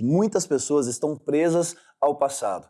Muitas pessoas estão presas ao passado.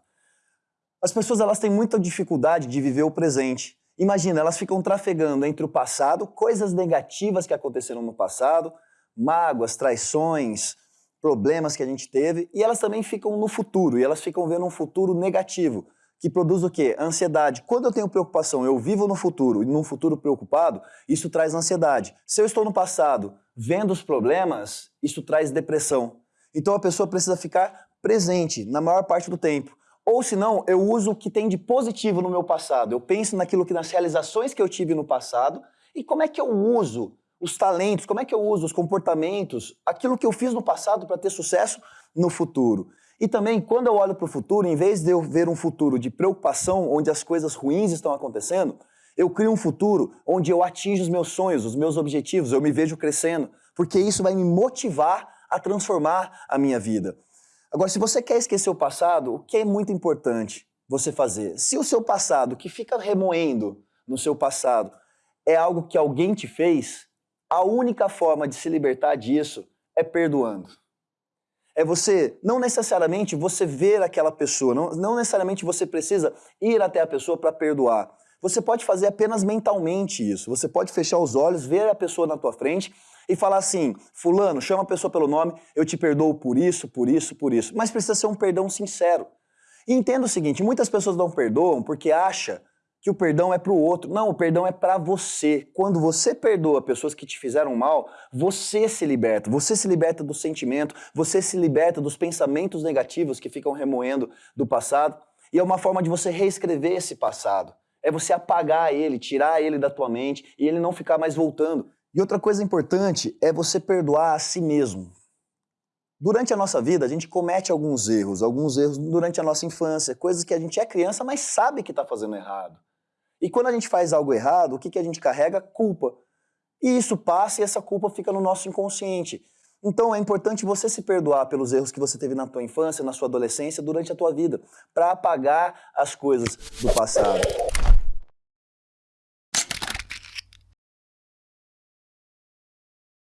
As pessoas elas têm muita dificuldade de viver o presente. Imagina, elas ficam trafegando entre o passado, coisas negativas que aconteceram no passado, mágoas, traições, problemas que a gente teve, e elas também ficam no futuro, e elas ficam vendo um futuro negativo, que produz o quê? Ansiedade. Quando eu tenho preocupação, eu vivo no futuro, e num futuro preocupado, isso traz ansiedade. Se eu estou no passado vendo os problemas, isso traz depressão. Então a pessoa precisa ficar presente na maior parte do tempo. Ou senão, eu uso o que tem de positivo no meu passado. Eu penso naquilo que nas realizações que eu tive no passado e como é que eu uso os talentos, como é que eu uso os comportamentos, aquilo que eu fiz no passado para ter sucesso no futuro. E também, quando eu olho para o futuro, em vez de eu ver um futuro de preocupação, onde as coisas ruins estão acontecendo, eu crio um futuro onde eu atinjo os meus sonhos, os meus objetivos, eu me vejo crescendo, porque isso vai me motivar a transformar a minha vida. Agora, se você quer esquecer o passado, o que é muito importante você fazer? Se o seu passado, que fica remoendo no seu passado, é algo que alguém te fez, a única forma de se libertar disso é perdoando. É você, não necessariamente você ver aquela pessoa, não, não necessariamente você precisa ir até a pessoa para perdoar. Você pode fazer apenas mentalmente isso. Você pode fechar os olhos, ver a pessoa na tua frente e falar assim, fulano, chama a pessoa pelo nome, eu te perdoo por isso, por isso, por isso. Mas precisa ser um perdão sincero. E entenda o seguinte, muitas pessoas não perdoam porque acha que o perdão é para o outro. Não, o perdão é para você. Quando você perdoa pessoas que te fizeram mal, você se liberta. Você se liberta do sentimento, você se liberta dos pensamentos negativos que ficam remoendo do passado. E é uma forma de você reescrever esse passado. É você apagar ele, tirar ele da tua mente e ele não ficar mais voltando. E outra coisa importante é você perdoar a si mesmo. Durante a nossa vida, a gente comete alguns erros, alguns erros durante a nossa infância, coisas que a gente é criança, mas sabe que está fazendo errado. E quando a gente faz algo errado, o que, que a gente carrega? Culpa. E isso passa e essa culpa fica no nosso inconsciente. Então é importante você se perdoar pelos erros que você teve na tua infância, na sua adolescência, durante a tua vida, para apagar as coisas do passado.